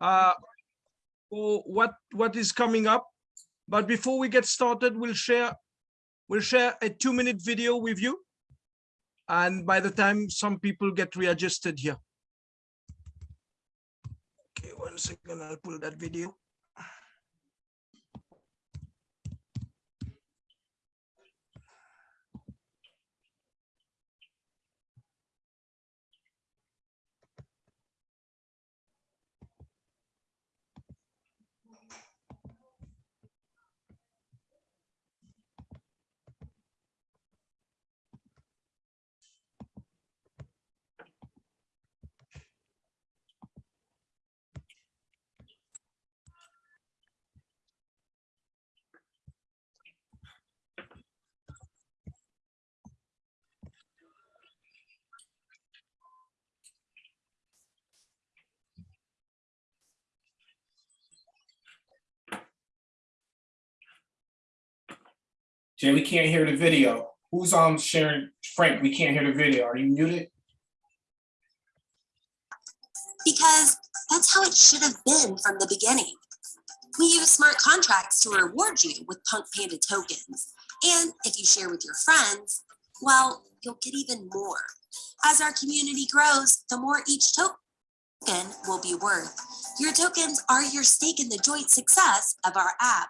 uh, for what what is coming up. But before we get started, we'll share we'll share a two minute video with you. And by the time some people get readjusted here. Okay, one second, I'll pull that video. Jay, we can't hear the video. Who's on sharing? Frank, we can't hear the video. Are you muted? because that's how it should have been from the beginning. We use smart contracts to reward you with Punk Panda tokens. And if you share with your friends, well, you'll get even more. As our community grows, the more each token will be worth. Your tokens are your stake in the joint success of our app.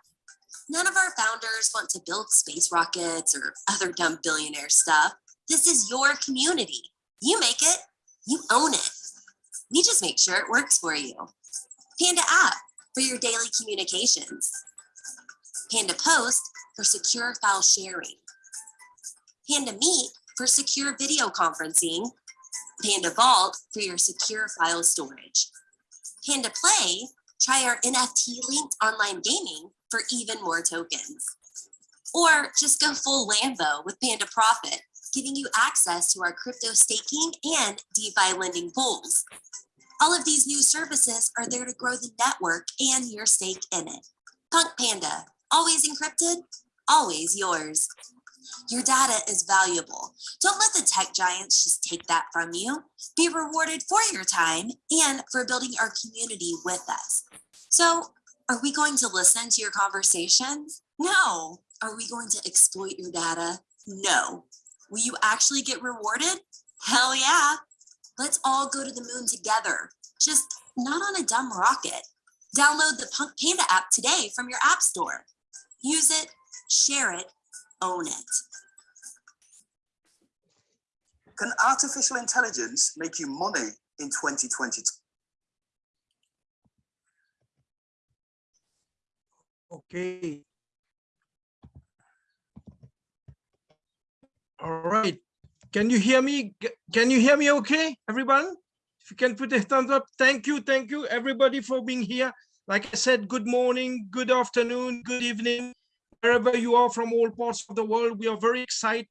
None of our founders want to build space rockets or other dumb billionaire stuff. This is your community. You make it, you own it. We just make sure it works for you. Panda app for your daily communications. Panda Post for secure file sharing. Panda Meet for secure video conferencing. Panda Vault for your secure file storage. Panda Play, try our NFT linked online gaming for even more tokens. Or just go full Lambo with Panda Profit, giving you access to our crypto staking and DeFi lending pools. All of these new services are there to grow the network and your stake in it. Punk Panda, always encrypted, always yours. Your data is valuable. Don't let the tech giants just take that from you. Be rewarded for your time and for building our community with us. So are we going to listen to your conversations? No. Are we going to exploit your data? No. Will you actually get rewarded? Hell yeah. Let's all go to the moon together, just not on a dumb rocket. Download the Punk Panda app today from your app store. Use it, share it, own it. Can artificial intelligence make you money in 2022? Okay. All right. Can you hear me? Can you hear me okay, everyone? If you can put a thumbs up. Thank you. Thank you, everybody, for being here. Like I said, good morning, good afternoon, good evening, wherever you are from all parts of the world. We are very excited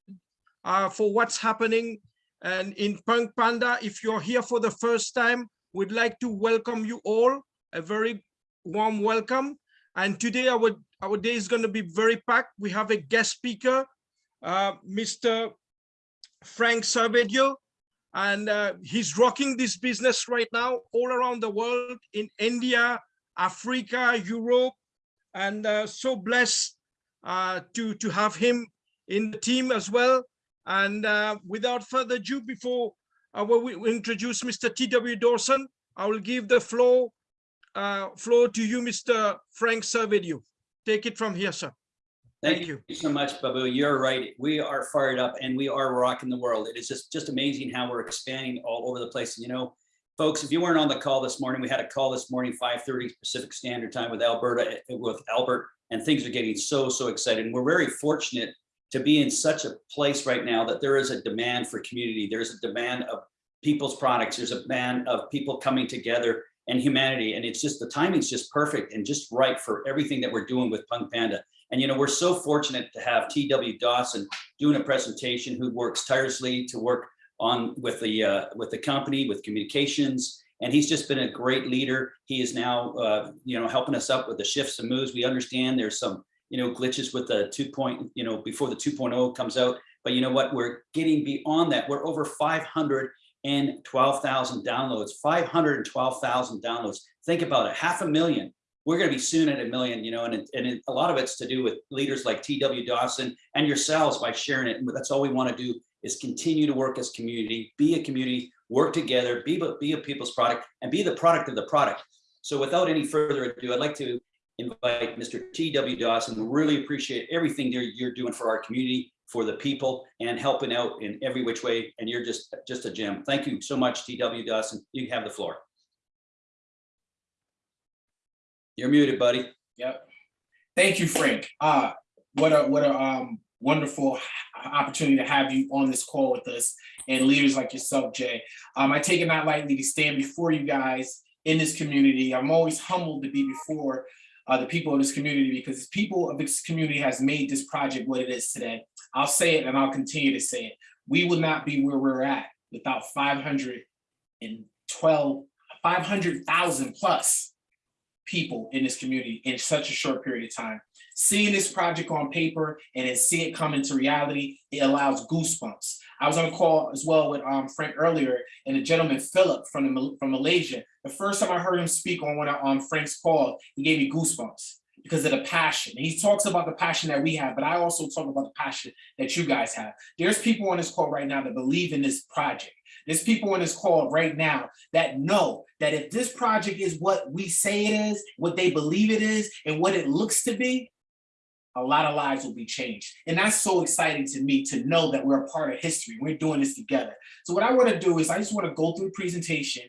uh, for what's happening. And in Punk Panda, if you're here for the first time, we'd like to welcome you all. A very warm welcome. And today our, our day is going to be very packed. We have a guest speaker, uh, Mr. Frank Servedio, and uh, he's rocking this business right now all around the world in India, Africa, Europe, and uh, so blessed uh, to, to have him in the team as well. And uh, without further ado, before uh, we we introduce Mr. T.W. Dawson, I will give the floor uh, floor to you, Mr. Frank Servedio. Take it from here, sir. Thank Thank you. you so much, Babu. You're right. We are fired up and we are rocking the world. It is just, just amazing how we're expanding all over the place. You know, folks, if you weren't on the call this morning, we had a call this morning, 5:30 Pacific Standard Time with Alberta, with Albert, and things are getting so, so excited. And we're very fortunate to be in such a place right now that there is a demand for community. There's a demand of people's products. There's a demand of people coming together and humanity. And it's just, the timing's just perfect and just right for everything that we're doing with Punk Panda. And, you know, we're so fortunate to have TW Dawson doing a presentation who works tirelessly to work on with the, uh, with the company, with communications. And he's just been a great leader. He is now, uh, you know, helping us up with the shifts and moves. We understand there's some, you know, glitches with the two point, you know, before the 2.0 comes out. But you know what, we're getting beyond that. We're over 500 and 12,000 downloads, 512,000 downloads. Think about it, half a million. We're going to be soon at a million, you know, and, it- and it- a lot of it's to do with leaders like TW Dawson and yourselves by sharing it. And that's all we want to do is continue to work as community, be a community, work together, be, be a people's product and be the product of the product. So without any further ado, I'd like to invite Mr. T.W. Dawson. We Really appreciate everything you're doing for our community, for the people and helping out in every which way. And you're just, just a gem. Thank you so much, T.W. Dawson. You have the floor. You're muted, buddy. Yep. Thank you, Frank. Uh, what a, what a, um, wonderful opportunity to have you on this call with us and leaders like yourself, Jay. Um, I take it not lightly to stand before you guys in this community. I'm always humbled to be before uh, the people of this community because the people of this community has made this project what it is today. I'll say it and I'll continue to say it. We would not be where we're at without 512, 500,000 plus people in this community in such a short period of time. Seeing this project on paper and then see it come into reality, it allows goosebumps. I was on a call as well with um, Frank earlier and the gentleman Philip from, the, from Malaysia. The first time I heard him speak on one of um, Frank's call, he gave me goosebumps because of the passion. He talks about the passion that we have, but I also talk about the passion that you guys have. There's people on this call right now that believe in this project. There's people on this call right now that know that if this project is what we say it is, what they believe it is, and what it looks to be, a lot of lives will be changed. And that's so exciting to me to know that we're a part of history. We're doing this together. So what I want to do is I just want to go through presentation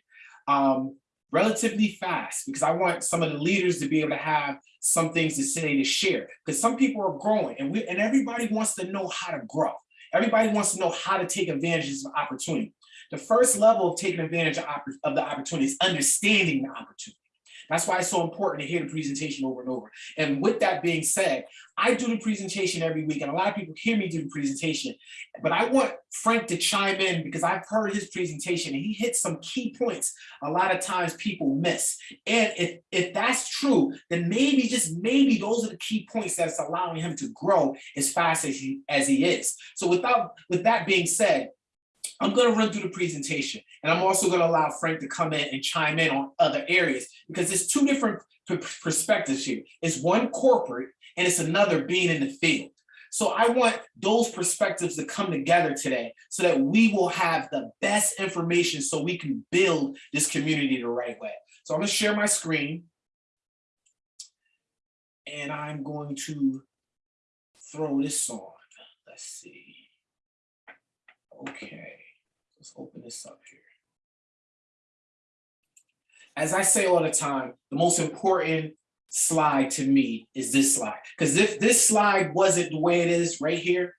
um, relatively fast because I want some of the leaders to be able to have some things to say to share because some people are growing and we and everybody wants to know how to grow. Everybody wants to know how to take advantage of opportunity. The first level of taking advantage of, of the opportunity is understanding the opportunity. That's why it's so important to hear the presentation over and over. And with that being said, I do the presentation every week and a lot of people hear me do the presentation, but I want Frank to chime in because I've heard his presentation and he hit some key points a lot of times people miss. And if, if that's true, then maybe, just maybe those are the key points that's allowing him to grow as fast as he, as he is. So without, with that being said, I'm going to run through the presentation and I'm also going to allow Frank to come in and chime in on other areas because there's two different perspectives here. It's one corporate and it's another being in the field. So I want those perspectives to come together today so that we will have the best information so we can build this community the right way. So I'm going to share my screen and I'm going to throw this on. Let's see. Okay, let's open this up here. As I say all the time, the most important slide to me is this slide. Because if this slide wasn't the way it is right here,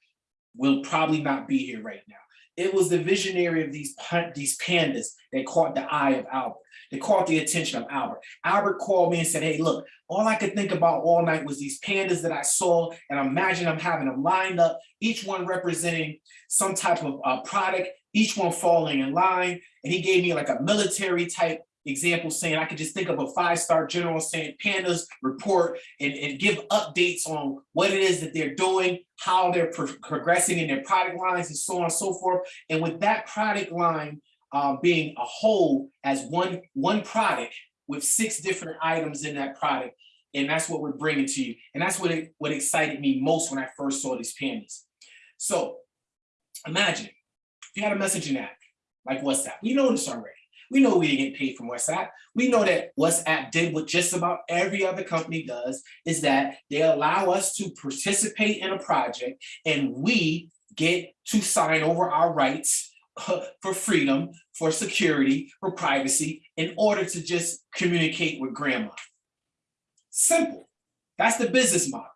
we'll probably not be here right now. It was the visionary of these, these pandas that caught the eye of Albert. They caught the attention of Albert. Albert called me and said, hey, look, all I could think about all night was these pandas that I saw, and imagine I'm having them lined up, each one representing some type of uh, product, each one falling in line. And he gave me like a military type example saying I could just think of a five-star general saying pandas report and, and give updates on what it is that they're doing, how they're pro progressing in their product lines and so on and so forth. And with that product line uh, being a whole as one, one product with six different items in that product, and that's what we're bringing to you. And that's what, it, what excited me most when I first saw these pandas. So imagine you had a messaging app like WhatsApp, we know this already. We know we didn't get paid from WhatsApp. We know that WhatsApp did what just about every other company does, is that they allow us to participate in a project and we get to sign over our rights uh, for freedom, for security, for privacy, in order to just communicate with grandma. Simple. That's the business model.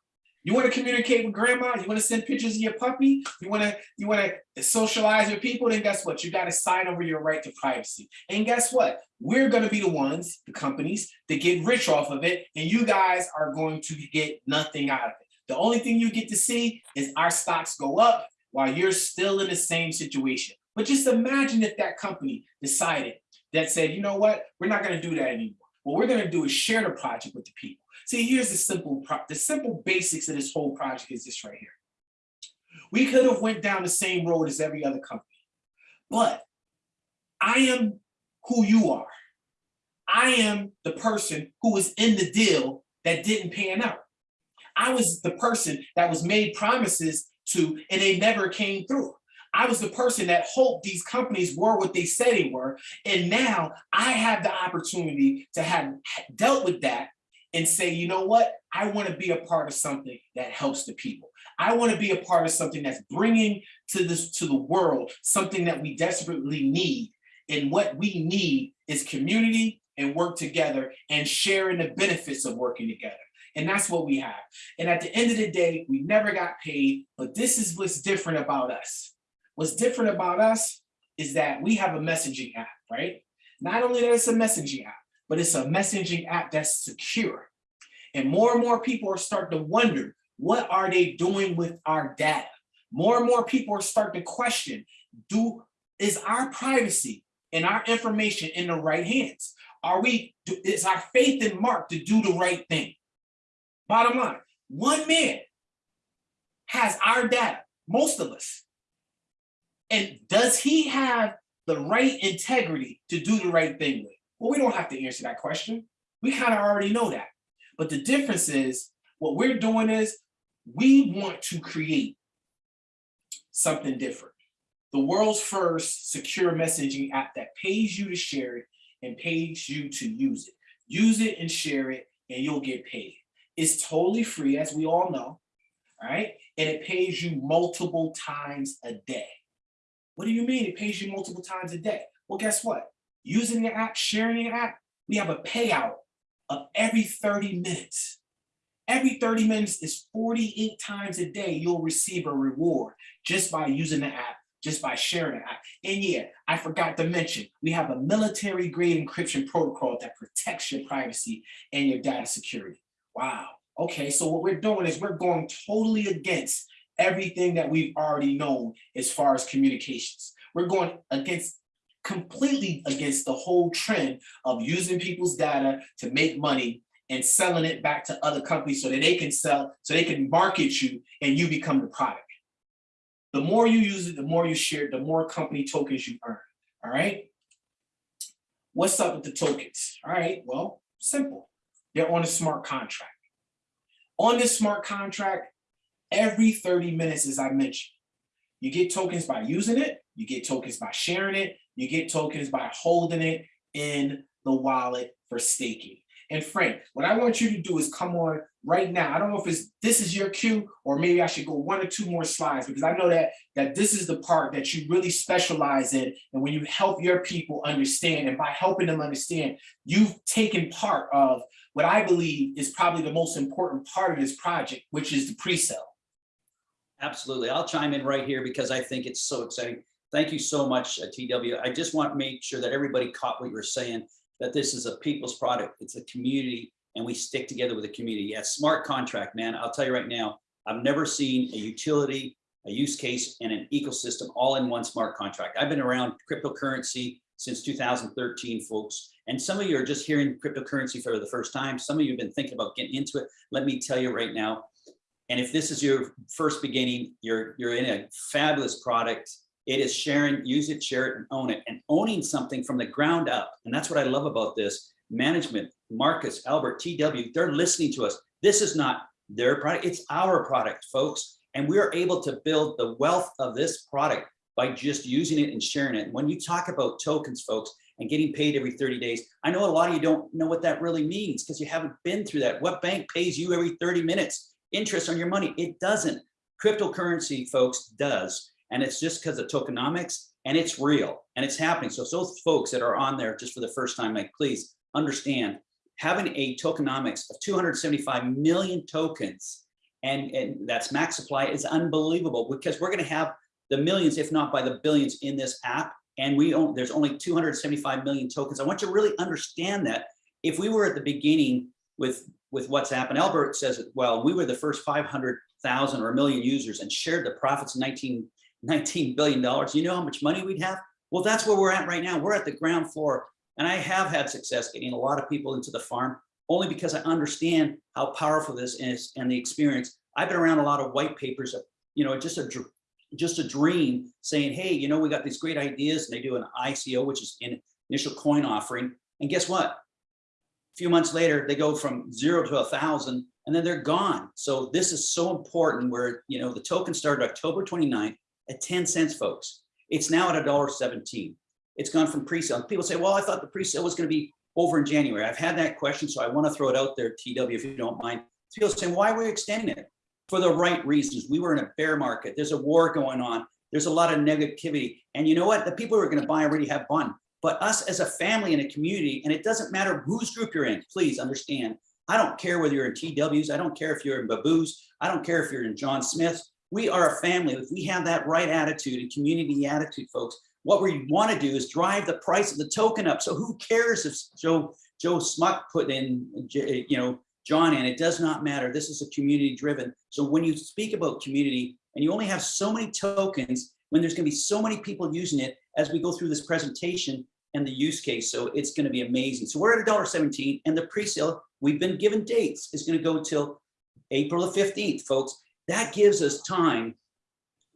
You want to communicate with grandma, you want to send pictures of your puppy, you want to you want to socialize with people, then guess what? You got to sign over your right to privacy. And guess what? We're going to be the ones, the companies, that get rich off of it, and you guys are going to get nothing out of it. The only thing you get to see is our stocks go up while you're still in the same situation. But just imagine if that company decided that said, you know what, we're not going to do that anymore. What we're going to do is share the project with the people. See, here's the simple, the simple basics of this whole project is this right here. We could have went down the same road as every other company, but I am who you are. I am the person who was in the deal that didn't pan out. I was the person that was made promises to and they never came through. I was the person that hoped these companies were what they said they were. And now I have the opportunity to have dealt with that and say, you know what? I want to be a part of something that helps the people. I want to be a part of something that's bringing to this to the world something that we desperately need. And what we need is community and work together and sharing the benefits of working together. And that's what we have. And at the end of the day, we never got paid, but this is what's different about us. What's different about us is that we have a messaging app, right? Not only that it's a messaging app, but it's a messaging app that's secure. And more and more people are starting to wonder, what are they doing with our data? More and more people are starting to question, do is our privacy and our information in the right hands? Are we, is our faith in Mark to do the right thing? Bottom line, one man has our data, most of us. And does he have the right integrity to do the right thing with? Well, we don't have to answer that question. We kind of already know that. But the difference is what we're doing is we want to create something different. The world's first secure messaging app that pays you to share it and pays you to use it. Use it and share it and you'll get paid. It's totally free, as we all know, all right? And it pays you multiple times a day. What do you mean it pays you multiple times a day? Well, guess what? Using the app, sharing the app, we have a payout of every 30 minutes. Every 30 minutes is 48 times a day you'll receive a reward just by using the app, just by sharing the app. And yeah, I forgot to mention, we have a military grade encryption protocol that protects your privacy and your data security. Wow. Okay, so what we're doing is we're going totally against everything that we've already known as far as communications. We're going against completely against the whole trend of using people's data to make money and selling it back to other companies so that they can sell, so they can market you and you become the product. The more you use it, the more you share, it, the more company tokens you earn, all right? What's up with the tokens? All right, well, simple. They're on a smart contract. On this smart contract, every 30 minutes, as I mentioned, you get tokens by using it, you get tokens by sharing it, you get tokens by holding it in the wallet for staking. And Frank, what I want you to do is come on right now. I don't know if it's this is your cue or maybe I should go one or two more slides because I know that that this is the part that you really specialize in and when you help your people understand and by helping them understand, you've taken part of what I believe is probably the most important part of this project, which is the pre-sale. Absolutely. I'll chime in right here because I think it's so exciting. Thank you so much, uh, TW. I just want to make sure that everybody caught what you were saying, that this is a people's product. It's a community and we stick together with the community. Yeah, smart contract, man. I'll tell you right now, I've never seen a utility, a use case and an ecosystem all in one smart contract. I've been around cryptocurrency since 2013, folks. And some of you are just hearing cryptocurrency for the first time. Some of you have been thinking about getting into it. Let me tell you right now, and if this is your first beginning, you're, you're in a fabulous product. It is sharing, use it, share it, and own it. And owning something from the ground up. And that's what I love about this. Management, Marcus, Albert, TW, they're listening to us. This is not their product, it's our product, folks. And we are able to build the wealth of this product by just using it and sharing it. And when you talk about tokens, folks, and getting paid every 30 days, I know a lot of you don't know what that really means because you haven't been through that. What bank pays you every 30 minutes? Interest on your money. It doesn't. Cryptocurrency, folks, does. And it's just because of tokenomics and it's real and it's happening. So those folks that are on there just for the first time, like, please understand having a tokenomics of 275 million tokens and, and that's max supply is unbelievable because we're going to have the millions, if not by the billions in this app. And we own, there's only 275 million tokens. I want you to really understand that if we were at the beginning with with WhatsApp. And Albert says, well, we were the first 500,000 or a million users and shared the profits 19, 19 billion dollars. You know how much money we'd have? Well, that's where we're at right now. We're at the ground floor. And I have had success getting a lot of people into the farm only because I understand how powerful this is and the experience. I've been around a lot of white papers, you know, just a just a dream saying, hey, you know, we got these great ideas and they do an ICO, which is in initial coin offering. And guess what? A few months later, they go from zero to a thousand and then they're gone. So this is so important where, you know, the token started October 29th at 10 cents, folks. It's now at a dollar 17. It's gone from pre-sale. People say, well, I thought the pre-sale was going to be over in January. I've had that question, so I want to throw it out there, TW, if you don't mind. People saying, why are we extending it? For the right reasons. We were in a bear market. There's a war going on. There's a lot of negativity. And you know what? The people who are going to buy already have fun. But us as a family and a community, and it doesn't matter whose group you're in, please understand. I don't care whether you're in TWs. I don't care if you're in Babu's. I don't care if you're in John Smith's. We are a family. If we have that right attitude and community attitude, folks, what we want to do is drive the price of the token up. So who cares if Joe Joe Smuck put in, you know, John in? It does not matter. This is a community driven. So when you speak about community and you only have so many tokens, when there's going to be so many people using it as we go through this presentation and the use case. So it's going to be amazing. So we're at a dollar 17 and the pre-sale, we've been given dates, is going to go till April the 15th, folks. That gives us time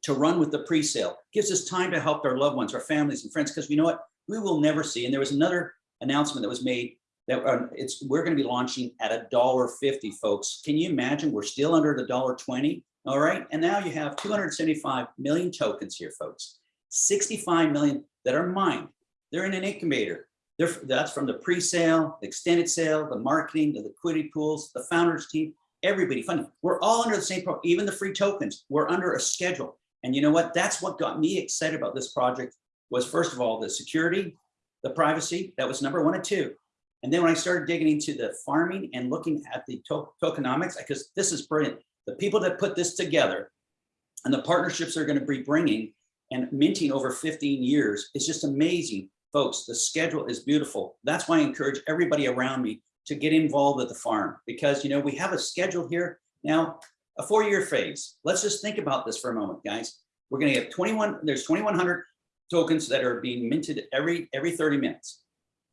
to run with the pre-sale, gives us time to help our loved ones, our families and friends, because we know what we will never see. And there was another announcement that was made that uh, it's we're going to be launching at a dollar 50, folks. Can you imagine? We're still under the dollar 20. All right. And now you have 275 million tokens here, folks. 65 million that are mined. They're in an incubator. They're, that's from the pre-sale, the extended sale, the marketing, the liquidity pools, the founders team, everybody funding. We're all under the same, pro even the free tokens. We're under a schedule. And you know what? That's what got me excited about this project was first of all, the security, the privacy, that was number one and two. And then when I started digging into the farming and looking at the to tokenomics, because this is brilliant. The people that put this together and the partnerships they're going to be bringing and minting over 15 years is just amazing. Folks, the schedule is beautiful. That's why I encourage everybody around me to get involved at the farm because, you know, we have a schedule here now, a four-year phase. Let's just think about this for a moment, guys. We're going to get 21, there's 2,100 tokens that are being minted every every 30 minutes.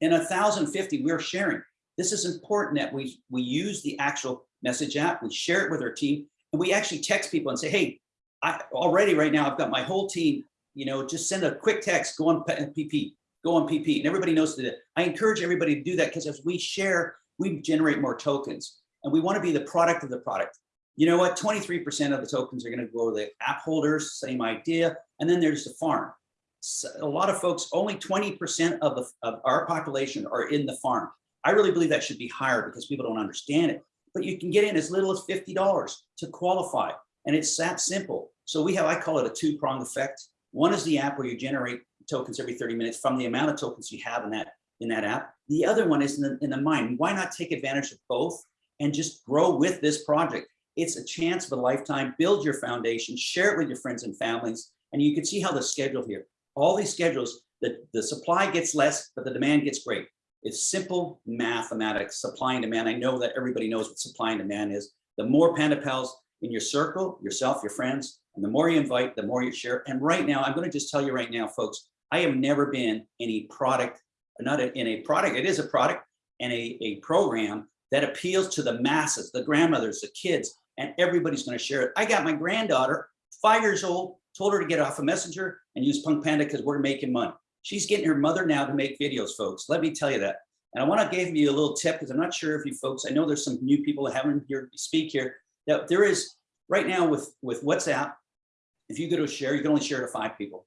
In 1,050, we're sharing. This is important that we, we use the actual message app, we share it with our team, and we actually text people and say, hey, I already right now, I've got my whole team, you know, just send a quick text, go on PP, uh, go on PP, and everybody knows that. I encourage everybody to do that because as we share, we generate more tokens and we want to be the product of the product. You know what? 23% of the tokens are going to go to the app holders, same idea. And then there's the farm. So a lot of folks, only 20% of, of our population are in the farm. I really believe that should be higher because people don't understand it. But you can get in as little as $50 to qualify. And it's that simple. So we have, I call it a two pronged effect. One is the app where you generate tokens every 30 minutes from the amount of tokens you have in that in that app. The other one is in the, in the mind. Why not take advantage of both and just grow with this project? It's a chance of a lifetime. Build your foundation, share it with your friends and families. And you can see how the schedule here, all these schedules, the, the supply gets less, but the demand gets great. It's simple mathematics, supply and demand. I know that everybody knows what supply and demand is. The more Panda Pals in your circle, yourself, your friends, and the more you invite, the more you share. And right now, I'm going to just tell you right now, folks, I have never been in a product, not a, in a product, it is a product and a, a program that appeals to the masses, the grandmothers, the kids, and everybody's going to share it. I got my granddaughter, five years old, told her to get off a messenger and use Punk Panda because we're making money. She's getting her mother now to make videos, folks. Let me tell you that. And I want to give you a little tip because I'm not sure if you folks, I know there's some new people that haven't heard me speak here, that there is right now with, with WhatsApp, if you go to share, you can only share to five people.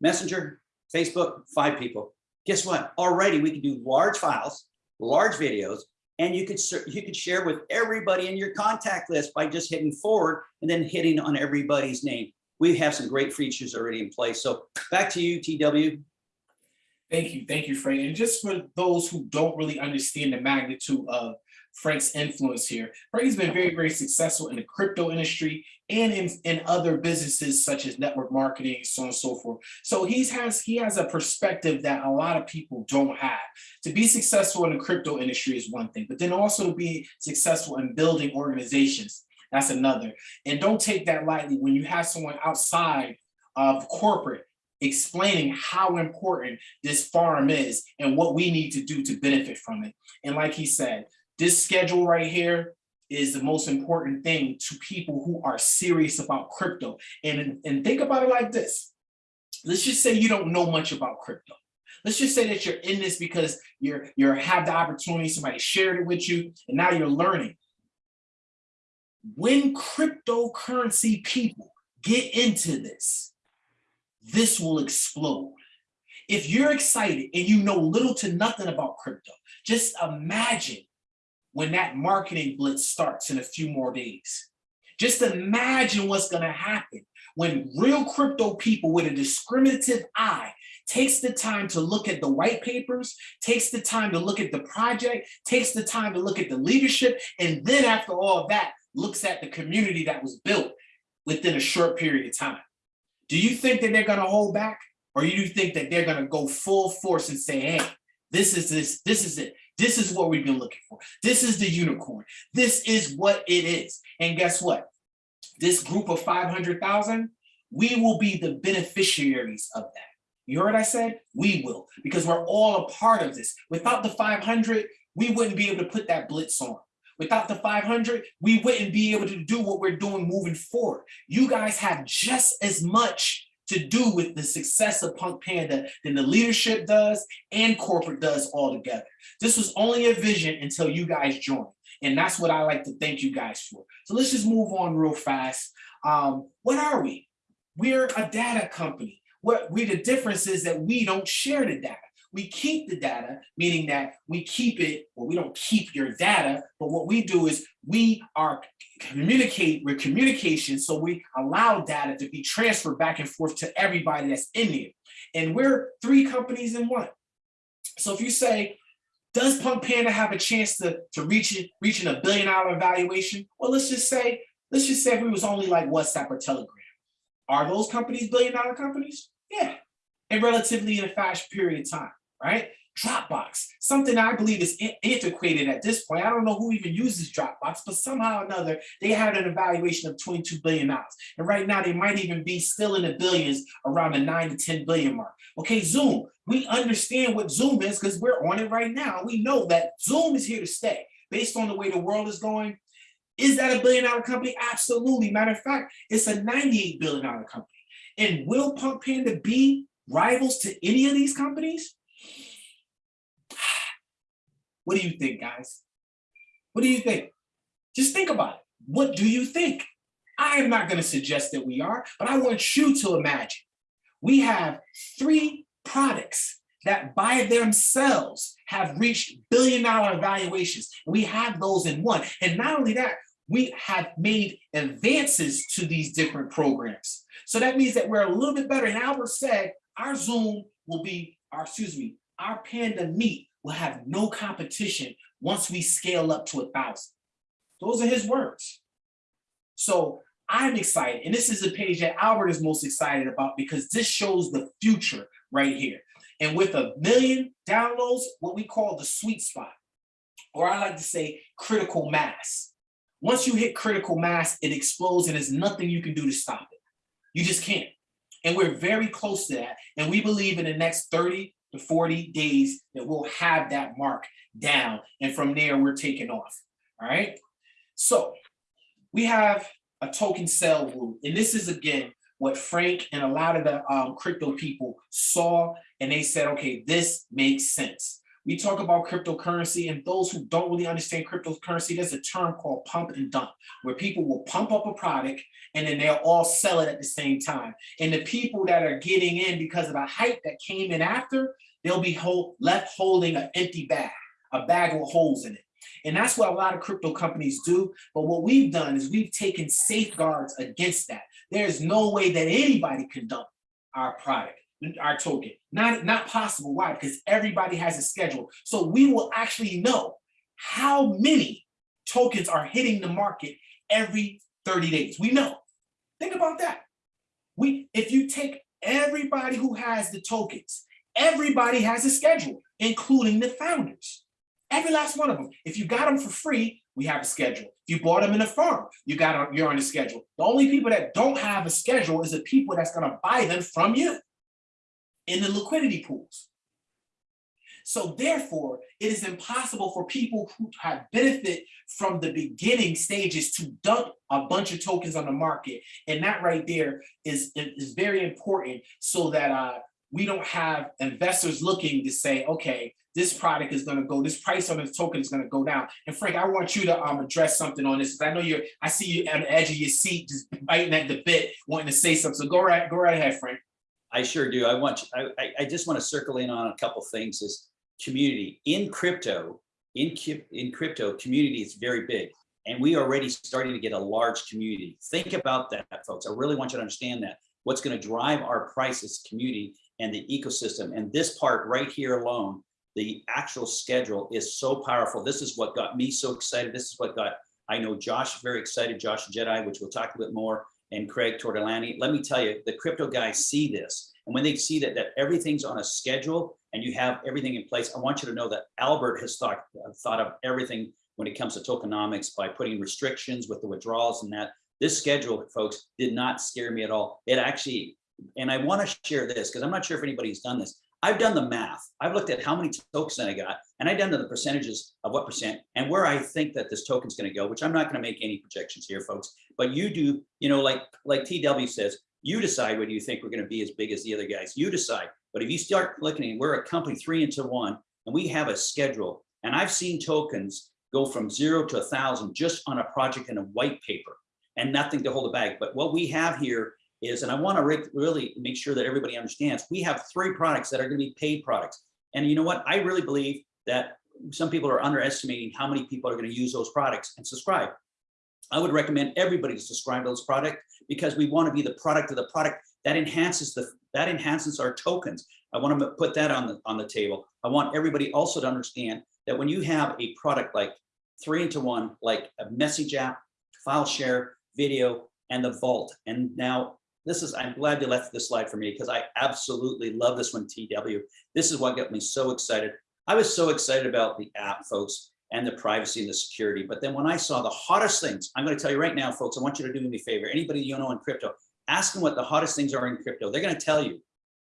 Messenger, Facebook, five people. Guess what? Already we can do large files, large videos, and you could you could share with everybody in your contact list by just hitting forward and then hitting on everybody's name. We have some great features already in place. So back to you, TW. Thank you, thank you, Frank. And just for those who don't really understand the magnitude of Frank's influence here. Frank's been very, very successful in the crypto industry and in, in other businesses such as network marketing, so on and so forth. So he's has he has a perspective that a lot of people don't have. To be successful in the crypto industry is one thing, but then also be successful in building organizations, that's another. And don't take that lightly when you have someone outside of corporate explaining how important this farm is and what we need to do to benefit from it. And like he said, this schedule right here, is the most important thing to people who are serious about crypto. And, and think about it like this. Let's just say you don't know much about crypto. Let's just say that you're in this because you're you're have the opportunity, somebody shared it with you, and now you're learning. When cryptocurrency people get into this, this will explode. If you're excited and you know little to nothing about crypto, just imagine when that marketing blitz starts in a few more days. Just imagine what's gonna happen when real crypto people with a discriminative eye takes the time to look at the white papers, takes the time to look at the project, takes the time to look at the leadership, and then after all of that, looks at the community that was built within a short period of time. Do you think that they're gonna hold back? Or do you think that they're gonna go full force and say, hey, this is this, this is it. This is what we've been looking for. This is the unicorn. This is what it is. And guess what? This group of 500,000, we will be the beneficiaries of that. You heard I said? We will, because we're all a part of this. Without the 500, we wouldn't be able to put that blitz on. Without the 500, we wouldn't be able to do what we're doing moving forward. You guys have just as much to do with the success of Punk Panda than the leadership does and corporate does all together. This was only a vision until you guys joined. And that's what I like to thank you guys for. So let's just move on real fast. Um, what are we? We're a data company. What we the difference is that we don't share the data. We keep the data, meaning that we keep it, well, we don't keep your data, but what we do is we are communicate, we're communication, so we allow data to be transferred back and forth to everybody that's in there. And we're three companies in one. So if you say, does Punk Panda have a chance to, to reach it, reaching a billion dollar valuation? Well, let's just say, let's just say if it was only like WhatsApp or Telegram. Are those companies billion dollar companies? Yeah, and relatively in a fast period of time, right? Dropbox, something I believe is antiquated at this point. I don't know who even uses Dropbox, but somehow or another, they had an evaluation of 22 billion dollars. And right now they might even be still in the billions around the nine to 10 billion mark. Okay, Zoom, we understand what Zoom is because we're on it right now. We know that Zoom is here to stay based on the way the world is going. Is that a billion dollar company? Absolutely. Matter of fact, it's a 98 billion dollar company. And will Punk Panda be rivals to any of these companies? What do you think, guys? What do you think? Just think about it. What do you think? I am not going to suggest that we are, but I want you to imagine. We have three products that by themselves have reached billion dollar valuations. We have those in one. And not only that, we have made advances to these different programs. So that means that we're a little bit better. And Albert said our Zoom will be, our, excuse me, our Panda Meet will have no competition once we scale up to a thousand. Those are his words. So I'm excited. And this is a page that Albert is most excited about because this shows the future right here. And with a million downloads, what we call the sweet spot, or I like to say critical mass. Once you hit critical mass, it explodes and there's nothing you can do to stop it. You just can't. And we're very close to that. And we believe in the next 30 to 40 days that we'll have that mark down. And from there, we're taking off. All right. So we have a token sell route. And this is, again, what Frank and a lot of the um, crypto people saw. And they said, okay, this makes sense. We talk about cryptocurrency and those who don't really understand cryptocurrency, there's a term called pump and dump, where people will pump up a product and then they'll all sell it at the same time. And the people that are getting in because of the hype that came in after, they'll be hold, left holding an empty bag, a bag with holes in it. And that's what a lot of crypto companies do. But what we've done is we've taken safeguards against that. There's no way that anybody can dump our product our token. Not, not possible. Why? Because everybody has a schedule. So we will actually know how many tokens are hitting the market every 30 days. We know. Think about that. We, if you take everybody who has the tokens, everybody has a schedule, including the founders. Every last one of them. If you got them for free, we have a schedule. If you bought them in a firm, you got you're on a schedule. The only people that don't have a schedule is the people that's going to buy them from you in the liquidity pools. So therefore, it is impossible for people who have benefit from the beginning stages to dump a bunch of tokens on the market. And that right there is, is very important so that uh, we don't have investors looking to say, okay, this product is gonna go, this price on this token is gonna go down. And Frank, I want you to um address something on this. 'cause I know you're, I see you on the edge of your seat, just biting at the bit, wanting to say something. So go right, go right ahead, Frank. I sure do. I want, you- I, I, just want to circle in on a couple things is community in crypto, in, in crypto, community is very big. And we are already starting to get a large community. Think about that, folks. I really want you to understand that. What's going to drive our prices, community and the ecosystem. And this part right here alone, the actual schedule is so powerful. This is what got me so excited. This is what got, I know Josh very excited, Josh Jedi, which we'll talk a bit more and Craig Tortolani. Let me tell you, the crypto guys see this. And when they see that, that everything's on a schedule and you have everything in place, I want you to know that Albert has thought, uh, thought of everything when it comes to tokenomics by putting restrictions with the withdrawals and that. This schedule, folks, did not scare me at all. It actually, and I want to share this because I'm not sure if anybody's done this. I've done the math. I've looked at how many tokens I got and I've done the percentages of what percent and where I think that this token's going to go, which I'm not going to make any projections here, folks. But you do, you know, like like TW says, you decide whether you think we're going to be as big as the other guys. You decide. But if you start looking, we're a company three into one, and we have a schedule. And I've seen tokens go from zero to a thousand just on a project in a white paper, and nothing to hold it back. But what we have here is, and I want to really make sure that everybody understands, we have three products that are going to be paid products. And you know what? I really believe that some people are underestimating how many people are going to use those products and subscribe. I would recommend everybody to subscribe to those products because we want to be the product of the product that enhances the that enhances our tokens. I want to put that on the on the table. I want everybody also to understand that when you have a product like three into one, like a message app, file share, video, and the vault. And now this is, I'm glad you left this slide for me because I absolutely love this one, TW. This is what got me so excited. I was so excited about the app, folks, and the privacy and the security. But then when I saw the hottest things, I'm going to tell you right now, folks, I want you to do me a favor. Anybody you know in crypto, ask them what the hottest things are in crypto. They're going to tell you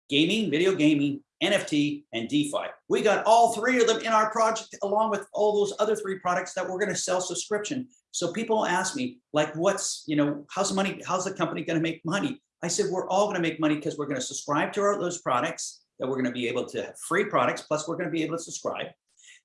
gaming, video gaming, NFT, and DeFi. We got all three of them in our project, along with all those other three products that we're going to sell subscription. So people ask me, like, what's, you know, how's money, how's the company going to make money? I said, we're all going to make money because we're going to subscribe to our, those products that we're going to be able to have free products, plus we're going to be able to subscribe.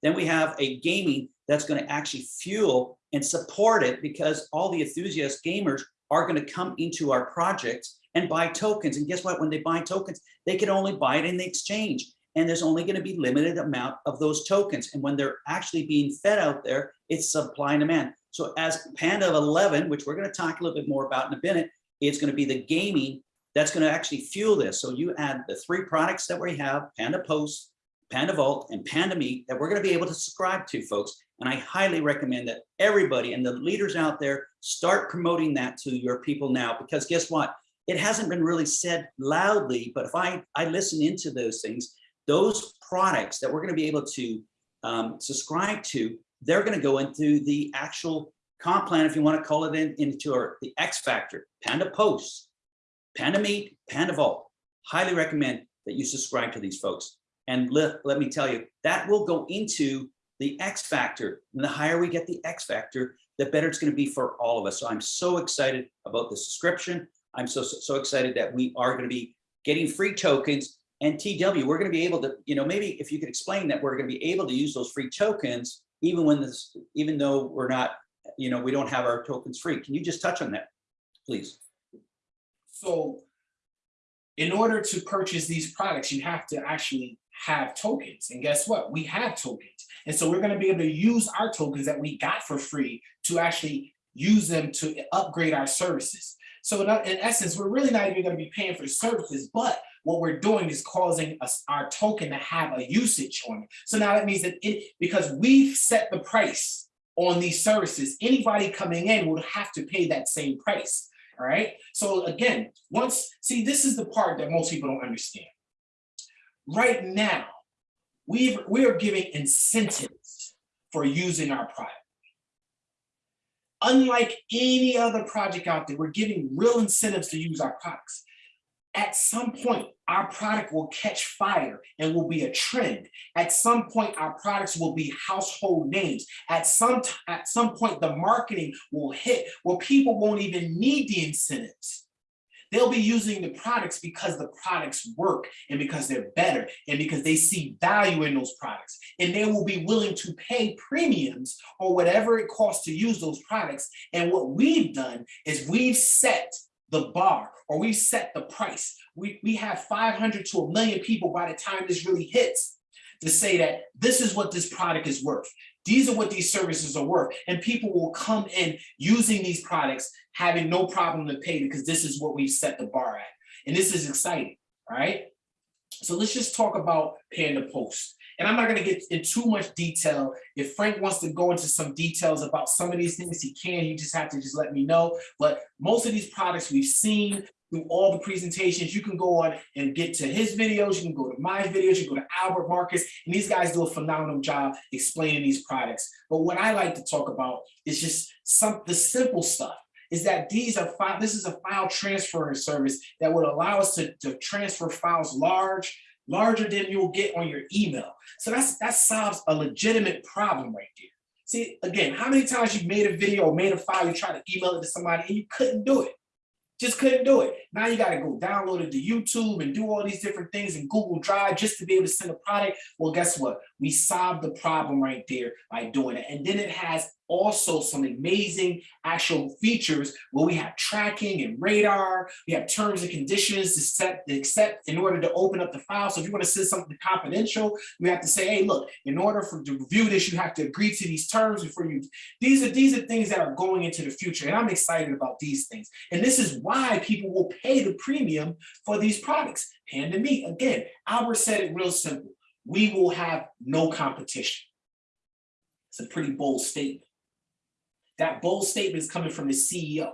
Then we have a gaming that's going to actually fuel and support it because all the enthusiast gamers are going to come into our projects and buy tokens. And guess what? When they buy tokens, they can only buy it in the exchange. And there's only going to be limited amount of those tokens. And when they're actually being fed out there, it's supply and demand. So as Panda 11, which we're going to talk a little bit more about in a minute, it's going to be the gaming that's going to actually fuel this. So you add the three products that we have, Panda Post, Panda Vault, and Panda Meet that we're going to be able to subscribe to, folks. And I highly recommend that everybody and the leaders out there start promoting that to your people now, because guess what? It hasn't been really said loudly, but if I, I listen into those things, those products that we're going to be able to um, subscribe to, they're going to go into the actual comp plan, if you want to call it in, into our, the X Factor, Panda Post, Panda Meet, Panda Vault. Highly recommend that you subscribe to these folks. And let, let me tell you, that will go into the X Factor. And the higher we get the X Factor, the better it's going to be for all of us. So I'm so excited about the subscription. I'm so, so, so excited that we are going to be getting free tokens and TW, we're going to be able to, you know, maybe if you could explain that we're going to be able to use those free tokens, even when this, even though we're not, you know, we don't have our tokens free. Can you just touch on that, please? So in order to purchase these products, you have to actually have tokens. And guess what? We have tokens. And so we're going to be able to use our tokens that we got for free to actually use them to upgrade our services. So in, in essence, we're really not even going to be paying for services, but what we're doing is causing us our token to have a usage on it. So now that means that it because we've set the price on these services, anybody coming in would have to pay that same price. All right. So again, once see, this is the part that most people don't understand. Right now, we we are giving incentives for using our product. Unlike any other project out there, we're giving real incentives to use our products. At some point, our product will catch fire and will be a trend. At some point, our products will be household names. At some, at some point, the marketing will hit where people won't even need the incentives. They'll be using the products because the products work and because they're better and because they see value in those products. And they will be willing to pay premiums or whatever it costs to use those products. And what we've done is we've set the bar or we've set the price. We, we have 500 to a million people by the time this really hits to say that this is what this product is worth. These are what these services are worth. And people will come in using these products, having no problem to pay because this is what we've set the bar at. And this is exciting, right? So let's just talk about Panda Post. And I'm not gonna get in too much detail. If Frank wants to go into some details about some of these things, he can, you just have to just let me know. But most of these products we've seen through all the presentations, you can go on and get to his videos, you can go to my videos, you can go to Albert Marcus, and these guys do a phenomenal job explaining these products. But what I like to talk about is just some, the simple stuff is that these are file, this is a file transferring service that would allow us to, to transfer files large, larger than you'll get on your email. So that's that solves a legitimate problem right there. See, again, how many times you made a video or made a file, you tried to email it to somebody and you couldn't do it. Just couldn't do it. Now you got to go download it to YouTube and do all these different things in Google Drive just to be able to send a product. Well, guess what? We solved the problem right there by doing it. And then it has also some amazing actual features where we have tracking and radar. We have terms and conditions to set to accept in order to open up the file. So if you want to send something confidential, we have to say, hey, look, in order for to review this, you have to agree to these terms before you. These are these are things that are going into the future, and I'm excited about these things. And this is why people will pay the premium for these products. Hand to me again. Albert said it real simple. We will have no competition. It's a pretty bold statement. That bold statement is coming from the CEO.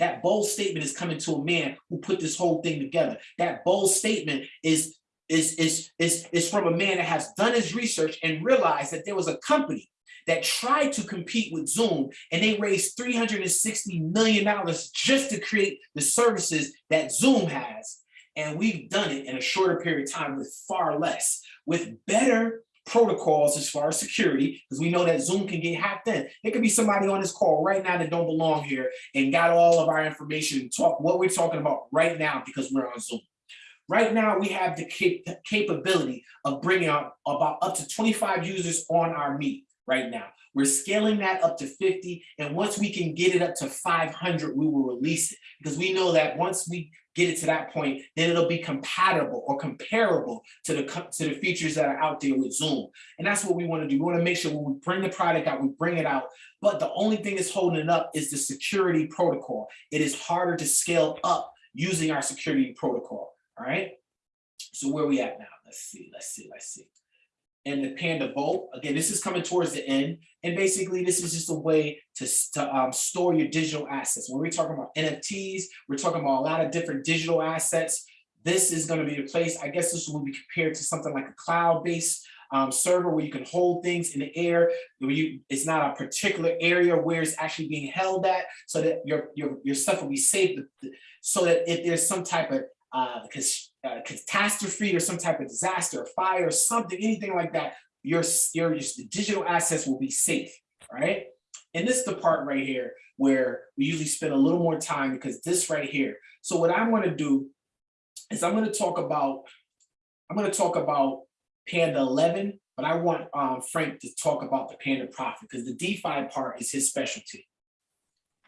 That bold statement is coming to a man who put this whole thing together. That bold statement is, is, is, is, is from a man that has done his research and realized that there was a company that tried to compete with Zoom and they raised $360 million just to create the services that Zoom has. And we've done it in a shorter period of time with far less, with better protocols as far as security, because we know that Zoom can get hacked in. There could be somebody on this call right now that don't belong here and got all of our information and talk what we're talking about right now because we're on Zoom. Right now, we have the cap capability of bringing out about up to 25 users on our meet right now. We're scaling that up to 50. And once we can get it up to 500, we will release it because we know that once we get it to that point, then it'll be compatible or comparable to the, to the features that are out there with Zoom. And that's what we want to do. We want to make sure when we bring the product out, we bring it out. But the only thing that's holding it up is the security protocol. It is harder to scale up using our security protocol. All right. So where we at now? Let's see, let's see, let's see and the Panda Vault. Again, this is coming towards the end. And basically, this is just a way to, to um, store your digital assets. When we're talking about NFTs, we're talking about a lot of different digital assets. This is going to be the place, I guess this will be compared to something like a cloud-based um, server where you can hold things in the air. You, it's not a particular area where it's actually being held at so that your, your, your stuff will be safe. So that if there's some type of uh, catastrophe or some type of disaster, fire, something, anything like that, your, your, your digital assets will be safe, right? And this is the part right here where we usually spend a little more time because this right here. So what I want to do is I'm going to talk about, I'm going to talk about Panda 11, but I want um, Frank to talk about the Panda Profit because the DeFi part is his specialty.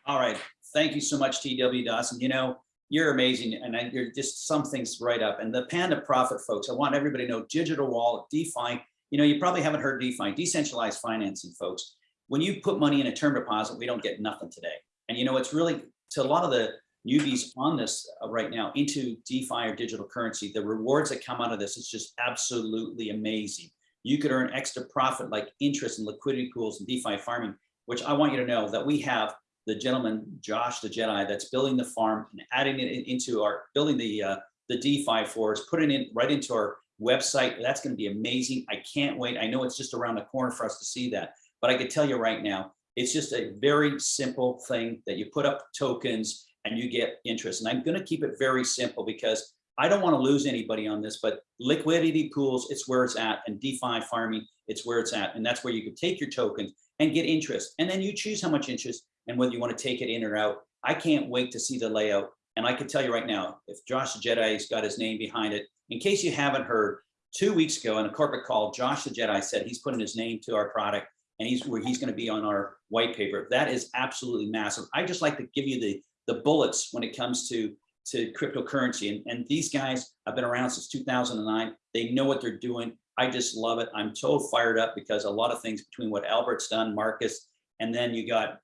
All right. Thank you so much, TW Dawson. You know, you're amazing and I, you're just some things right up. And the panda profit folks i want everybody to know digital wallet defi you know you probably haven't heard defi decentralized financing folks. When you put money in a term deposit we don't get nothing today. And you know it's really to a lot of the newbies on this uh, right now into defi or digital currency the rewards that come out of this is just absolutely amazing. You could earn extra profit like interest and liquidity pools and defi farming which i want you to know that we have the gentleman, Josh the Jedi, that's building the farm and adding it into our, building the uh, the DeFi for us, putting it right into our website. That's going to be amazing. I can't wait. I know it's just around the corner for us to see that, but I could tell you right now, it's just a very simple thing that you put up tokens and you get interest. And I'm going to keep it very simple because I don't want to lose anybody on this, but liquidity pools, it's where it's at. And DeFi farming, it's where it's at. And that's where you can take your tokens and get interest. And then you choose how much interest and whether you want to take it in or out. I can't wait to see the layout. And I can tell you right now, if Josh the Jedi's got his name behind it, in case you haven't heard, two weeks ago in a corporate call, Josh the Jedi said he's putting his name to our product and he's where he's going to be on our white paper. That is absolutely massive. I just like to give you the the bullets when it comes to to cryptocurrency. And, and these guys have been around since 2009. They know what they're doing. I just love it. I'm so fired up because a lot of things between what Albert's done, Marcus, and then you got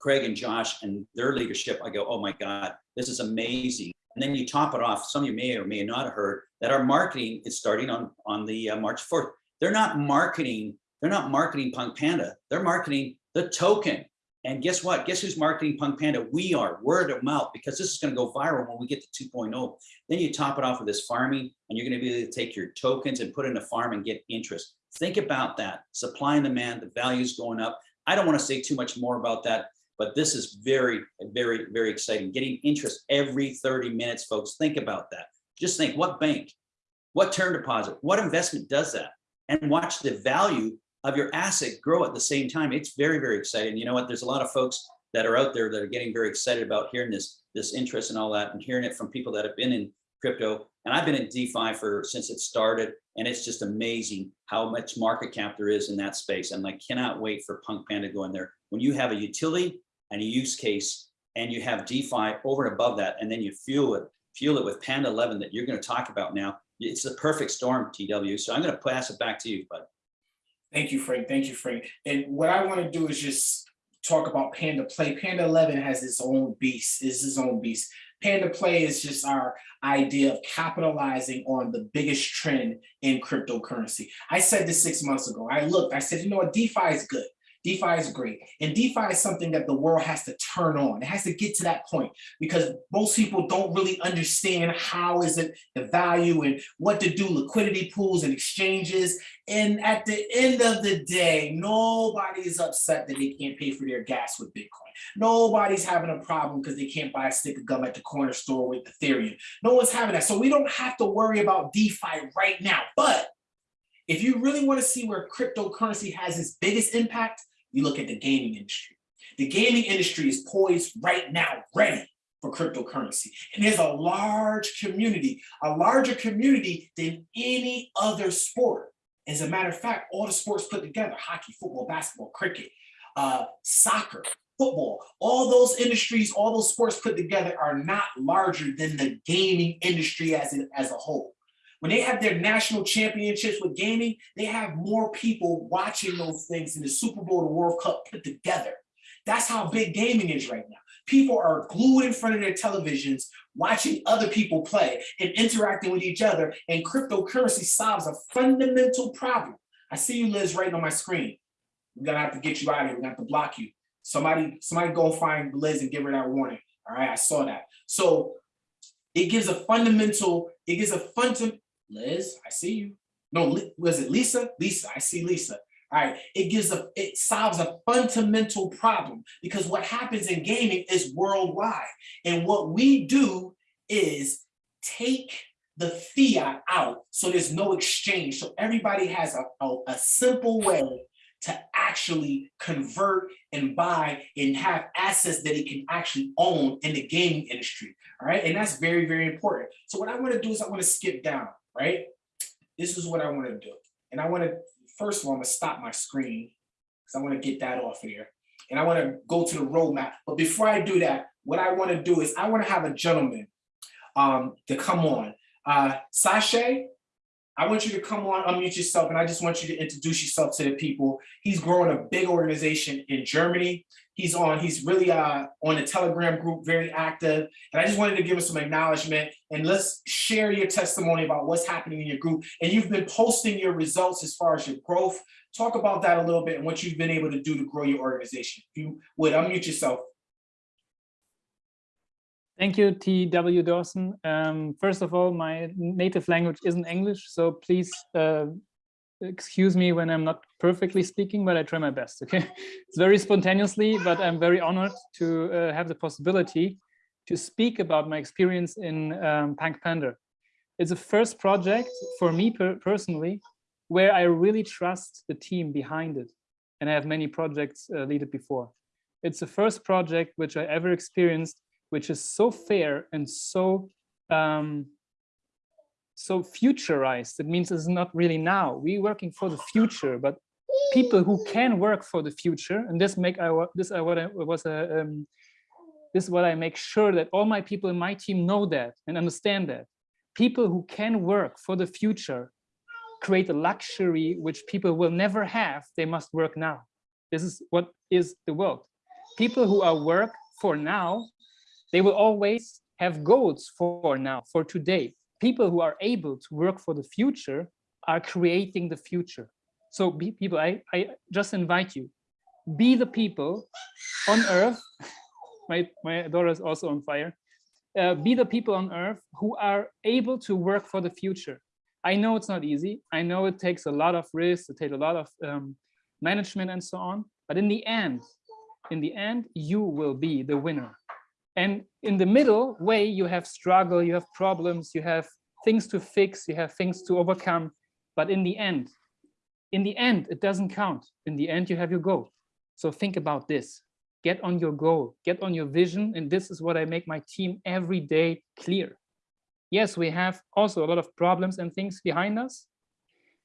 Craig and Josh and their leadership. I go, oh my God, this is amazing. And then you top it off. Some of you may or may not have heard that our marketing is starting on, on the uh, March 4th. They're not marketing, they're not marketing Punk Panda. They're marketing the token. And guess what? Guess who's marketing Punk Panda? We are word of mouth because this is going to go viral when we get to 2.0. Then you top it off with this farming and you're going to be able to take your tokens and put in a farm and get interest. Think about that. Supply and demand, the values going up. I don't want to say too much more about that, but this is very, very, very exciting. Getting interest every 30 minutes, folks. Think about that. Just think what bank, what term deposit, what investment does that? And watch the value of your asset grow at the same time. It's very, very exciting. You know what? There's a lot of folks that are out there that are getting very excited about hearing this, this interest and all that and hearing it from people that have been in crypto. And I've been in DeFi for since it started. And it's just amazing how much market cap there is in that space. And I cannot wait for Punk Panda to go in there. When you have a utility and a use case and you have DeFi over and above that, and then you fuel it, fuel it with Panda 11 that you're going to talk about now, it's the perfect storm, TW. So I'm going to pass it back to you, bud. Thank you, Frank. Thank you, Frank. And what I want to do is just talk about Panda Play. Panda 11 has its own beast, is its own beast. Panda Play is just our idea of capitalizing on the biggest trend in cryptocurrency. I said this six months ago. I looked, I said, you know what, DeFi is good. DeFi is great. And DeFi is something that the world has to turn on. It has to get to that point because most people don't really understand how is it the value and what to do, liquidity pools and exchanges. And at the end of the day, nobody is upset that they can't pay for their gas with Bitcoin. Nobody's having a problem because they can't buy a stick of gum at the corner store with Ethereum. No one's having that. So we don't have to worry about DeFi right now. But if you really want to see where cryptocurrency has its biggest impact, you look at the gaming industry. The gaming industry is poised right now, ready for cryptocurrency. And there's a large community, a larger community than any other sport. As a matter of fact, all the sports put together, hockey, football, basketball, cricket, uh, soccer, football, all those industries, all those sports put together are not larger than the gaming industry as, in, as a whole. When they have their national championships with gaming, they have more people watching those things than the Super Bowl, the World Cup put together. That's how big gaming is right now. People are glued in front of their televisions, watching other people play and interacting with each other. And cryptocurrency solves a fundamental problem. I see you, Liz, right on my screen. We're gonna have to get you out of here. We're gonna have to block you. Somebody, somebody go find Liz and give her that warning. All right, I saw that. So it gives a fundamental, it gives a fundamental, Liz, I see you. No, was it Lisa? Lisa, I see Lisa. All right, it gives a, it solves a fundamental problem because what happens in gaming is worldwide. And what we do is take the fiat out so there's no exchange. So everybody has a, a, a simple way to actually convert and buy and have assets that it can actually own in the gaming industry. All right, and that's very, very important. So what I want to do is I want to skip down right? This is what I want to do. And I want to, first of all, I'm going to stop my screen because I want to get that off here. And I want to go to the roadmap. But before I do that, what I want to do is I want to have a gentleman um, to come on. Uh, Sasha, I want you to come on, unmute yourself, and I just want you to introduce yourself to the people. He's growing a big organization in Germany. He's on, he's really uh, on the Telegram group, very active. And I just wanted to give him some acknowledgement and let's share your testimony about what's happening in your group. And you've been posting your results as far as your growth. Talk about that a little bit and what you've been able to do to grow your organization. If you would unmute yourself. Thank you, T.W. Dawson. Um, first of all, my native language isn't English, so please uh, excuse me when I'm not perfectly speaking, but I try my best, okay? It's very spontaneously, but I'm very honored to uh, have the possibility to speak about my experience in um, Punk Panda. It's the first project for me per personally where I really trust the team behind it. And I have many projects uh, lead it before. It's the first project which I ever experienced, which is so fair and so um, so futurized. It means it's not really now. We're working for the future, but people who can work for the future, and this make wa- this I what I was a um, this is what I make sure that all my people in my team know that and understand that people who can work for the future create a luxury which people will never have. They must work now. This is what is the world. People who are work for now, they will always have goals for now, for today. People who are able to work for the future are creating the future. So be people, I, I just invite you, be the people on earth. My, my daughter is also on fire. Uh, be the people on earth who are able to work for the future. I know it's not easy. I know it takes a lot of risks, it takes a lot of um, management and so on. But in the end, in the end, you will be the winner. And in the middle way, you have struggle, you have problems, you have things to fix, you have things to overcome. But in the end, in the end, it doesn't count. In the end, you have your goal. So think about this. Get on your goal, get on your vision. And this is what I make my team every day clear. Yes, we have also a lot of problems and things behind us.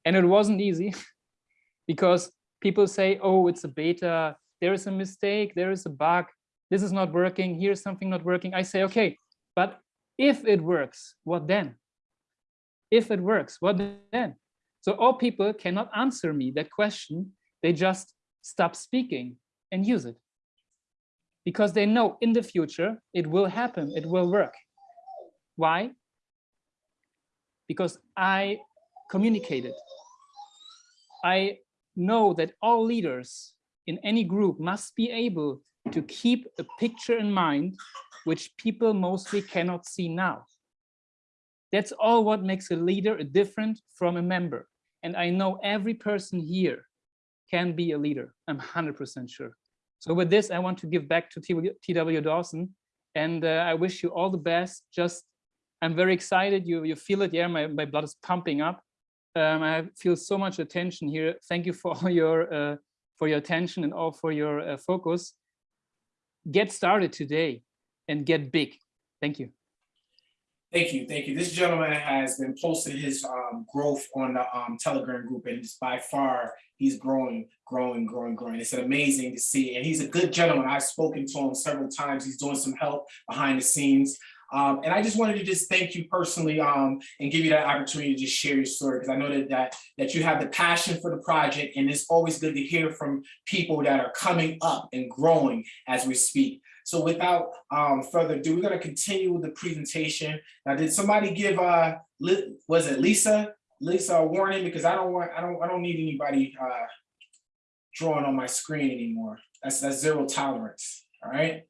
And it wasn't easy because people say, oh, it's a beta, there is a mistake, there is a bug, this is not working, here's something not working. I say, okay, but if it works, what then? If it works, what then? So all people cannot answer me that question. They just stop speaking and use it. Because they know in the future, it will happen, it will work. Why? Because I communicated. I know that all leaders in any group must be able to keep a picture in mind which people mostly cannot see now. That's all what makes a leader different from a member. And I know every person here can be a leader. I'm 100% sure. So with this, I want to give back to TW Dawson. And uh, I wish you all the best. Just, I'm very excited. You, you feel it. Yeah, my, my blood is pumping up. Um, I feel so much attention here. Thank you for all your, uh, for your attention and all for your uh, focus. Get started today and get big. Thank you. Thank you, thank you. This gentleman has been posting his um, growth on the um, Telegram group, and by far he's growing, growing, growing, growing. It's amazing to see, and he's a good gentleman. I've spoken to him several times. He's doing some help behind the scenes. Um, and I just wanted to just thank you personally um, and give you that opportunity to just share your story because I know that, that that you have the passion for the project and it's always good to hear from people that are coming up and growing as we speak. So without um, further ado, we're going to continue with the presentation. Now, did somebody give uh was it Lisa Lisa a warning because I don't want I don't I don't need anybody uh, drawing on my screen anymore. That's that's zero tolerance. All right.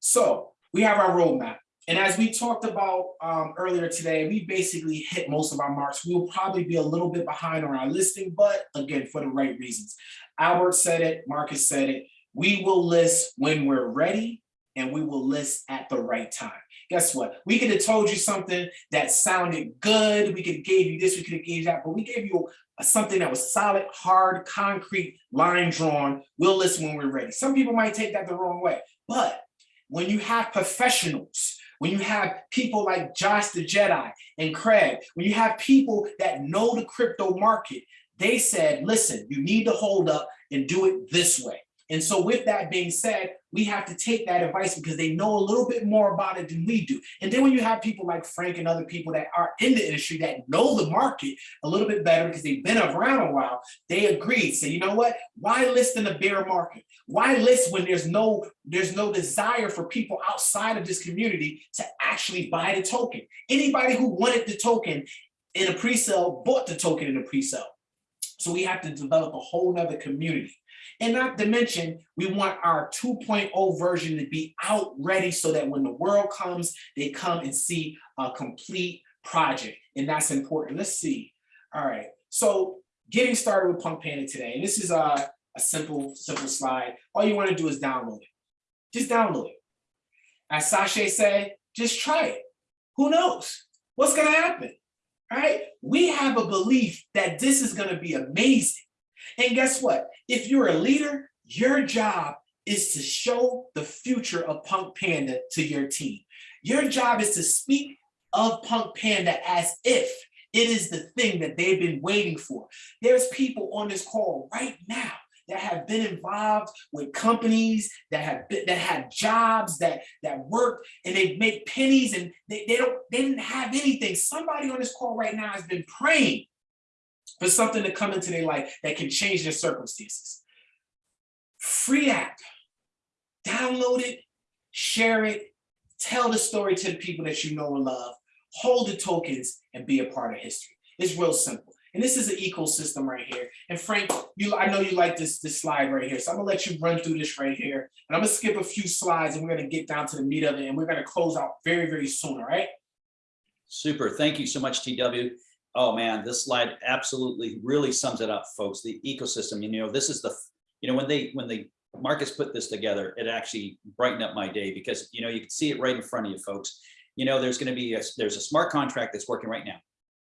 So we have our roadmap. And as we talked about um, earlier today, we basically hit most of our marks. We'll probably be a little bit behind on our listing, but again, for the right reasons. Albert said it, Marcus said it. We will list when we're ready and we will list at the right time. Guess what? We could have told you something that sounded good. We could have gave you this, we could have gave you that, but we gave you something that was solid, hard, concrete, line drawn. We'll list when we're ready. Some people might take that the wrong way, but when you have professionals when you have people like Josh the Jedi and Craig, when you have people that know the crypto market, they said, listen, you need to hold up and do it this way. And so with that being said, we have to take that advice because they know a little bit more about it than we do. And then when you have people like Frank and other people that are in the industry that know the market a little bit better because they've been around a while, they agreed, say, you know what, why list in a bear market? Why list when there's no, there's no desire for people outside of this community to actually buy the token? Anybody who wanted the token in a pre-sale bought the token in a pre-sale. So we have to develop a whole nother community. And not to mention, we want our 2.0 version to be out ready so that when the world comes, they come and see a complete project. And that's important. Let's see. All right. So getting started with Punk Panda today. And this is a, a simple, simple slide. All you want to do is download it. Just download it. As Sasha said, just try it. Who knows? What's gonna happen? All right, we have a belief that this is gonna be amazing. And guess what? If you're a leader, your job is to show the future of Punk Panda to your team. Your job is to speak of Punk Panda as if it is the thing that they've been waiting for. There's people on this call right now that have been involved with companies that have been, that have jobs that that work and they make pennies and they, they don't they didn't have anything. Somebody on this call right now has been praying for something to come into their life that can change their circumstances. Free app, download it, share it, tell the story to the people that you know and love, hold the tokens and be a part of history. It's real simple. And this is an ecosystem right here. And Frank, you I know you like this, this slide right here. So I'm gonna let you run through this right here. And I'm gonna skip a few slides and we're gonna get down to the meat of it and we're gonna close out very, very soon, all right? Super. Thank you so much, TW. Oh man, this slide absolutely really sums it up, folks. The ecosystem, you know, this is the, you know, when they, when they, Marcus put this together, it actually brightened up my day because, you know, you can see it right in front of you, folks. You know, there's going to be, a there's a smart contract that's working right now.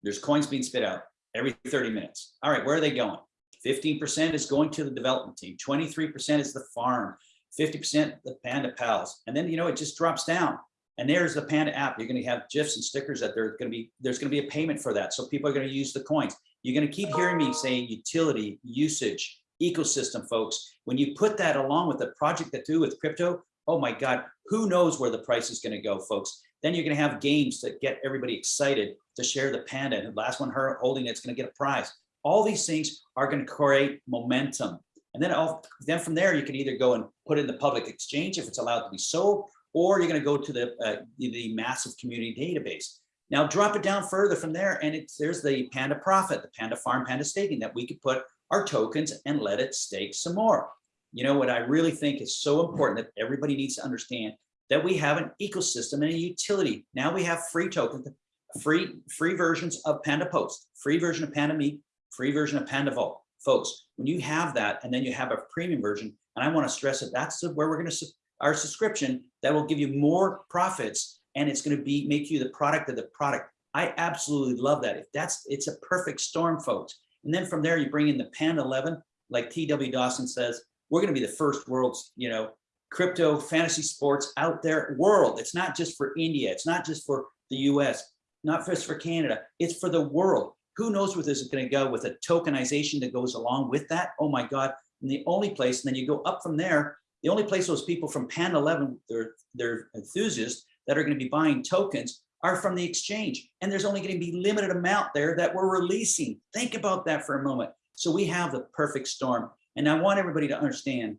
There's coins being spit out every 30 minutes. All right, where are they going? 15% is going to the development team. 23% is the farm. 50% the Panda Pals. And then, you know, it just drops down. And there's the Panda app. You're going to have GIFs and stickers that there's going to be, there's going to be a payment for that. So people are going to use the coins. You're going to keep hearing me saying utility, usage, ecosystem, folks. When you put that along with the project that do with crypto, oh my God, who knows where the price is going to go, folks. Then you're going to have games that get everybody excited to share the Panda. And the last one her holding it's going to get a prize. All these things are going to create momentum. And then, all, then from there, you can either go and put it in the public exchange if it's allowed to be sold, or you're going to go to the, uh, the, massive community database. Now drop it down further from there, and it's there's the Panda Profit, the Panda Farm, Panda Staking that we could put our tokens and let it stake some more. You know what I really think is so important that everybody needs to understand that we have an ecosystem and a utility. Now we have free tokens, free free versions of Panda Post, free version of Panda Meet, free version of Panda Vault. Folks, when you have that and then you have a premium version, and I want to stress that that's where we're going to our subscription that will give you more profits and it's going to be make you the product of the product. I absolutely love that. If that's it's a perfect storm, folks. And then from there you bring in the Panda 11, like TW Dawson says, we're going to be the first world's, you know, crypto fantasy sports out there world. It's not just for India. It's not just for the US, not just for Canada. It's for the world. Who knows where this is going to go with a tokenization that goes along with that? Oh my God. And the only place, and then you go up from there, the only place those people from Pan 11, they're, they're enthusiasts that are going to be buying tokens are from the exchange. And there's only going to be limited amount there that we're releasing. Think about that for a moment. So we have the perfect storm. And I want everybody to understand,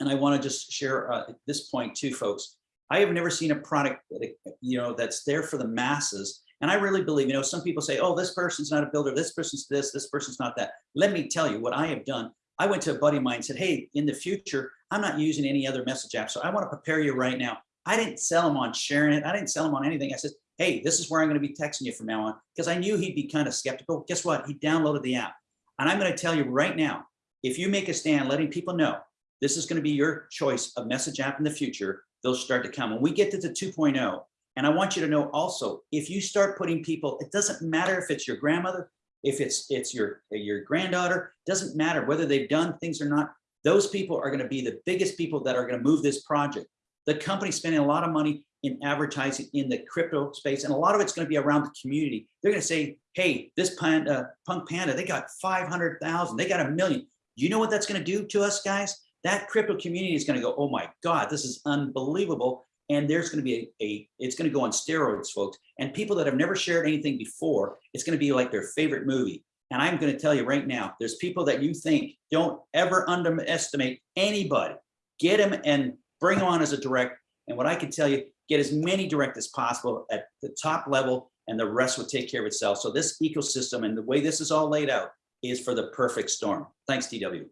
and I want to just share uh, this point too, folks. I have never seen a product that, you know, that's there for the masses. And I really believe, you know, some people say, oh, this person's not a builder, this person's this, this person's not that. Let me tell you what I have done. I went to a buddy of mine and said, hey, in the future, I'm not using any other message app. So I want to prepare you right now. I didn't sell him on sharing it. I didn't sell him on anything. I said, hey, this is where I'm going to be texting you from now on because I knew he'd be kind of skeptical. Guess what? He downloaded the app. And I'm going to tell you right now, if you make a stand letting people know this is going to be your choice of message app in the future, they'll start to come. When we get to the 2.0, and I want you to know also, if you start putting people, it doesn't matter if it's your grandmother, if it's it's your your granddaughter, doesn't matter whether they've done things or not. Those people are going to be the biggest people that are going to move this project. The company's spending a lot of money in advertising in the crypto space, and a lot of it's going to be around the community. They're going to say, "Hey, this panda, Punk Panda, they got 500,000, they got a million. You know what that's going to do to us, guys? That crypto community is going to go, "Oh my God, this is unbelievable!" And there's going to be a, a it's going to go on steroids, folks. And people that have never shared anything before, it's going to be like their favorite movie. And I'm going to tell you right now, there's people that you think don't ever underestimate anybody. Get them and bring them on as a direct. And what I can tell you, get as many direct as possible at the top level and the rest will take care of itself. So this ecosystem and the way this is all laid out is for the perfect storm. Thanks, TW.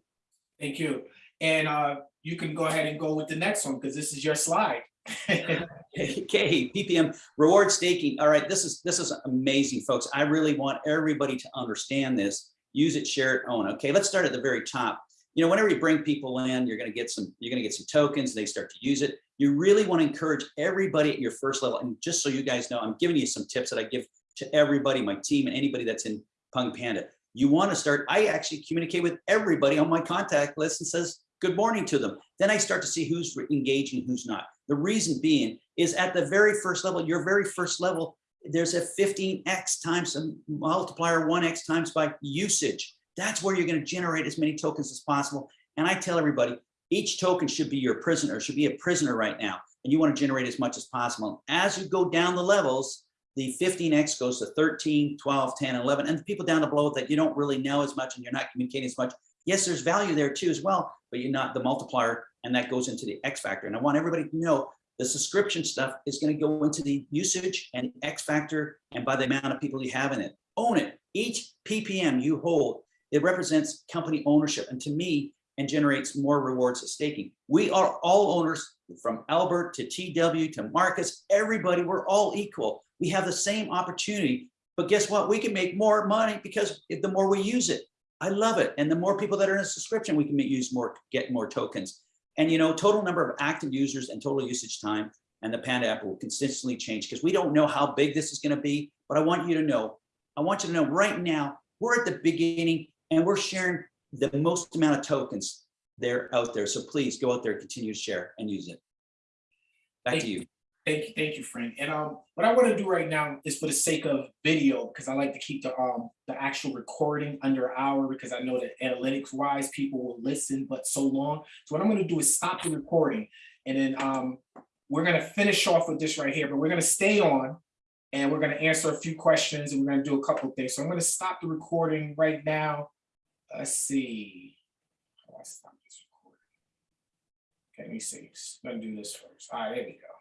Thank you. And uh, you can go ahead and go with the next one because this is your slide. okay, PPM reward staking. All right, this is this is amazing, folks. I really want everybody to understand this. Use it, share it, own. Okay, let's start at the very top. You know, whenever you bring people in, you're going to get some you're going to get some tokens. They start to use it. You really want to encourage everybody at your first level. And just so you guys know, I'm giving you some tips that I give to everybody, my team and anybody that's in Punk Panda. You want to start, I actually communicate with everybody on my contact list and says, good morning to them. Then I start to see who's engaging, who's not. The reason being is at the very first level, your very first level, there's a 15x times a multiplier 1x times by usage. That's where you're going to generate as many tokens as possible. And I tell everybody, each token should be your prisoner, should be a prisoner right now. And you want to generate as much as possible. As you go down the levels, the 15x goes to 13, 12, 10, 11, and the people down below that you don't really know as much and you're not communicating as much. Yes, there's value there too as well, but you're not the multiplier and that goes into the X factor. And I want everybody to know the subscription stuff is going to go into the usage and X factor and by the amount of people you have in it. Own it. Each PPM you hold, it represents company ownership. And to me, and generates more rewards of staking. We are all owners from Albert to TW to Marcus, everybody, we're all equal. We have the same opportunity, but guess what? We can make more money because the more we use it, I love it. And the more people that are in a subscription, we can use more, get more tokens. And you know, total number of active users and total usage time and the Panda app will consistently change because we don't know how big this is going to be, but I want you to know, I want you to know right now, we're at the beginning and we're sharing the most amount of tokens there out there. So please go out there, continue to share and use it. Back to you. Thank you, thank you, Frank. And um, what I want to do right now is for the sake of video, because I like to keep the um the actual recording under an hour because I know that analytics wise people will listen but so long. So what I'm going to do is stop the recording and then um we're going to finish off with this right here, but we're going to stay on and we're going to answer a few questions and we're going to do a couple of things. So I'm going to stop the recording right now. Let's see. How do I stop this recording? Okay, let me see. I'm going to do this first. All right, there we go.